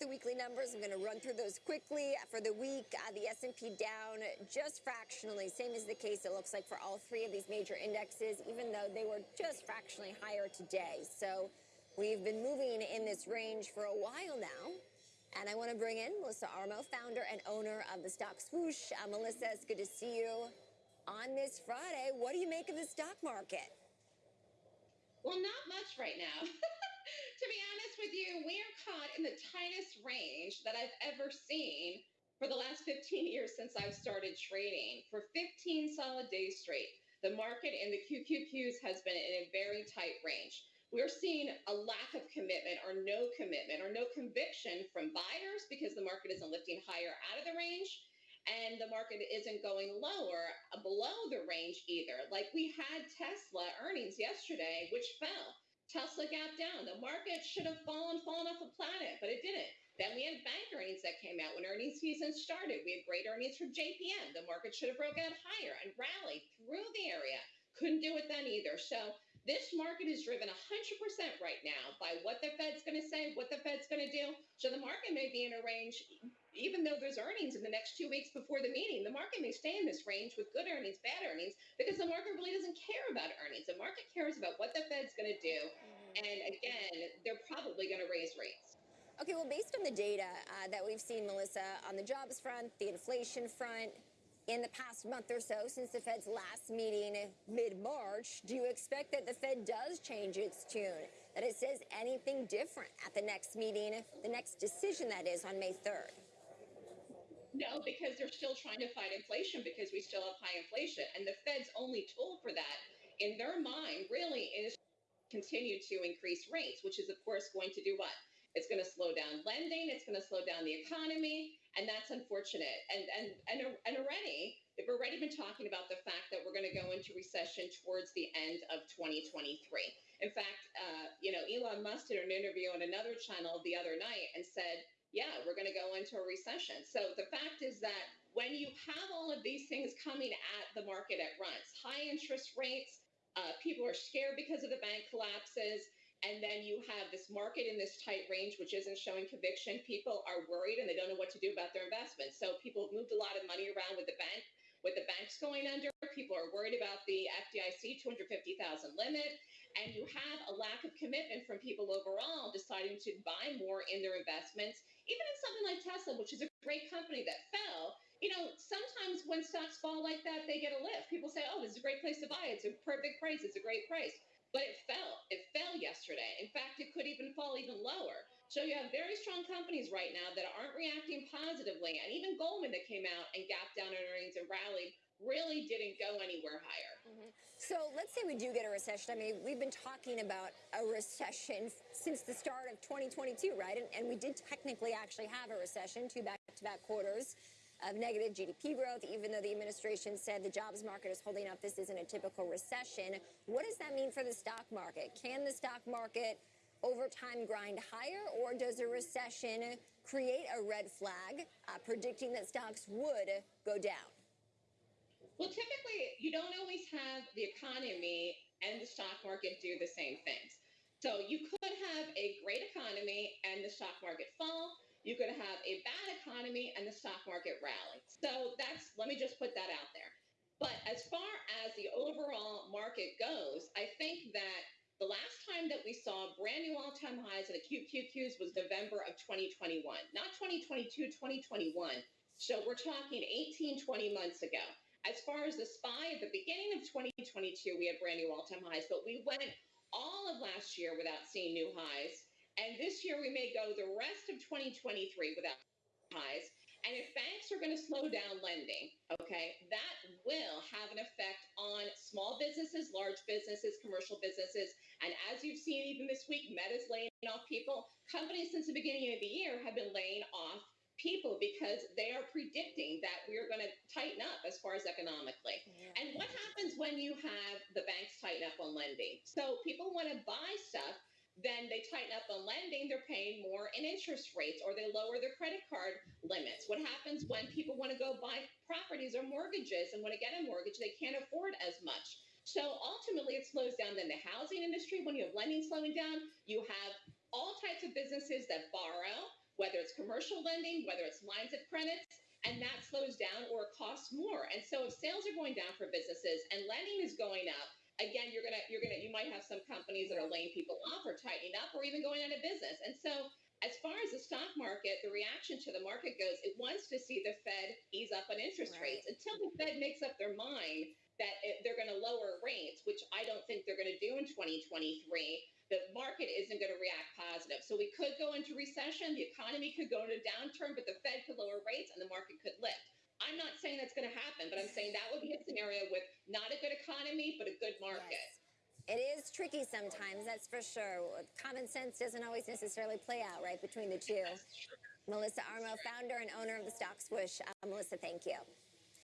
the weekly numbers. I'm going to run through those quickly. For the week, uh, the S&P down just fractionally, same as the case it looks like for all three of these major indexes, even though they were just fractionally higher today. So we've been moving in this range for a while now. And I want to bring in Melissa Armo, founder and owner of the stock swoosh. Uh, Melissa, it's good to see you on this Friday. What do you make of the stock market? Well, not much right now. to be honest with you, we are caught in the tightest range that I've ever seen for the last 15 years since I've started trading. For 15 solid days straight, the market in the QQQs has been in a very tight range. We're seeing a lack of commitment or no commitment or no conviction from buyers because the market isn't lifting higher out of the range and the market isn't going lower below the range either. Like we had Tesla earnings yesterday, which fell. Tesla gapped down. The market should have fallen, fallen off the planet, but it didn't. Then we had bank earnings that came out when earnings season started. We had great earnings from JPM. The market should have broken out higher and rallied through the area. Couldn't do it then either. So this market is driven 100% right now by what the Fed's going to say, what the Fed's going to do. So the market may be in a range, even though there's earnings in the next two weeks before the meeting, the market may stay in this range with good earnings, bad earnings, because the market really doesn't care about earnings. The market cares about what the going to do. And again, they're probably going to raise rates. Okay, well, based on the data uh, that we've seen, Melissa, on the jobs front, the inflation front, in the past month or so since the Fed's last meeting mid-March, do you expect that the Fed does change its tune, that it says anything different at the next meeting, the next decision that is on May 3rd? No, because they're still trying to fight inflation because we still have high inflation. And the Fed's only tool for that, in their mind, really is continue to increase rates, which is, of course, going to do what? It's going to slow down lending. It's going to slow down the economy, and that's unfortunate. And and and and already, they've already been talking about the fact that we're going to go into recession towards the end of 2023. In fact, uh, you know, Elon Musk did an interview on another channel the other night and said, "Yeah, we're going to go into a recession." So the fact is that when you have all of these things coming at the market at once, high interest rates, uh, people are scared because of the bank collapses and then you have this market in this tight range, which isn't showing conviction. People are worried and they don't know what to do about their investments. So people have moved a lot of money around with the bank, with the banks going under. People are worried about the FDIC 250,000 limit. And you have a lack of commitment from people overall deciding to buy more in their investments, even in something like Tesla, which is a great company that fell. You know, sometimes when stocks fall like that, they get a lift. People say, oh, this is a great place to buy. It's a perfect price. It's a great price but it fell. It fell yesterday. In fact, it could even fall even lower. So you have very strong companies right now that aren't reacting positively. And even Goldman that came out and gapped down on earnings and rallied really didn't go anywhere higher. Mm-hmm. So let's say we do get a recession. I mean, we've been talking about a recession since the start of 2022, right? And, and we did technically actually have a recession, two back-to-back quarters of negative GDP growth, even though the administration said the jobs market is holding up. This isn't a typical recession. What does that mean for the stock market? Can the stock market over time grind higher, or does a recession create a red flag uh, predicting that stocks would go down? Well, typically, you don't always have the economy and the stock market do the same things. So you could have a great economy and the stock market fall you could have a bad economy and the stock market rally. So that's, let me just put that out there. But as far as the overall market goes, I think that the last time that we saw brand new all time highs in the QQQs was November of 2021, not 2022, 2021. So we're talking 18, 20 months ago. As far as the SPY, at the beginning of 2022, we had brand new all time highs, but we went all of last year without seeing new highs. And this year we may go the rest of 2023 without highs. And if banks are going to slow down lending, okay, that will have an effect on small businesses, large businesses, commercial businesses. And as you've seen even this week, Meta's laying off people. Companies since the beginning of the year have been laying off people because they are predicting that we are going to tighten up as far as economically. Yeah. And what happens when you have the banks tighten up on lending? So people want to buy stuff then they tighten up on lending, they're paying more in interest rates or they lower their credit card limits. What happens when people want to go buy properties or mortgages and want to get a mortgage, they can't afford as much. So ultimately, it slows down then the housing industry. When you have lending slowing down, you have all types of businesses that borrow whether it's commercial lending, whether it's lines of credits, and that slows down or costs more. And so if sales are going down for businesses and lending is going up, again, you're gonna you're gonna you might have some companies that are laying people off or tightening up or even going out of business. And so as far as the stock market, the reaction to the market goes, it wants to see the Fed ease up on interest Right. rates until the Fed makes up their mind that it, they're going to lower rates, which I don't think they're going to do in 2023. The market isn't going to react positive. So we could go into recession, the economy could go into downturn, but the Fed could lower rates and the market could lift. I'm not saying that's going to happen, but I'm saying that would be a scenario with not a good economy, but a good market. Yes. It is tricky sometimes, that's for sure. Common sense doesn't always necessarily play out right between the two. Melissa Armo, founder and owner of the Stock Swoosh. Uh, Melissa, thank you.